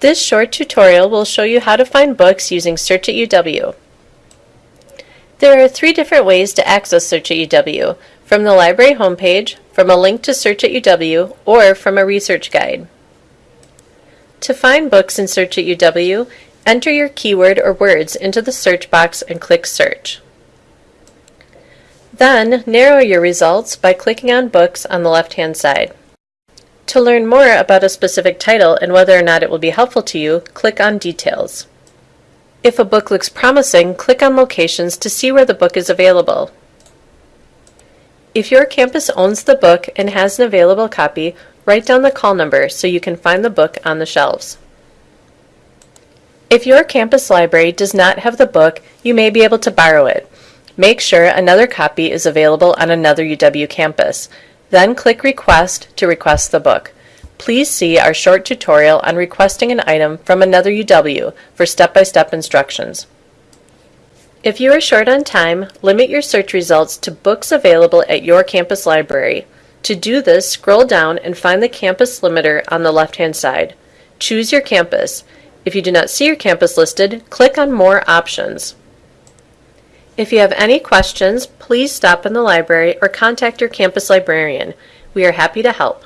This short tutorial will show you how to find books using Search at UW. There are three different ways to access Search at UW, from the library homepage, from a link to Search at UW, or from a research guide. To find books in Search at UW, enter your keyword or words into the search box and click Search. Then, narrow your results by clicking on Books on the left-hand side. To learn more about a specific title and whether or not it will be helpful to you, click on Details. If a book looks promising, click on Locations to see where the book is available. If your campus owns the book and has an available copy, write down the call number so you can find the book on the shelves. If your campus library does not have the book, you may be able to borrow it. Make sure another copy is available on another UW campus. Then click Request to request the book. Please see our short tutorial on requesting an item from another UW for step-by-step instructions. If you are short on time, limit your search results to books available at your campus library. To do this, scroll down and find the campus limiter on the left-hand side. Choose your campus. If you do not see your campus listed, click on More Options. If you have any questions, please stop in the library or contact your campus librarian. We are happy to help.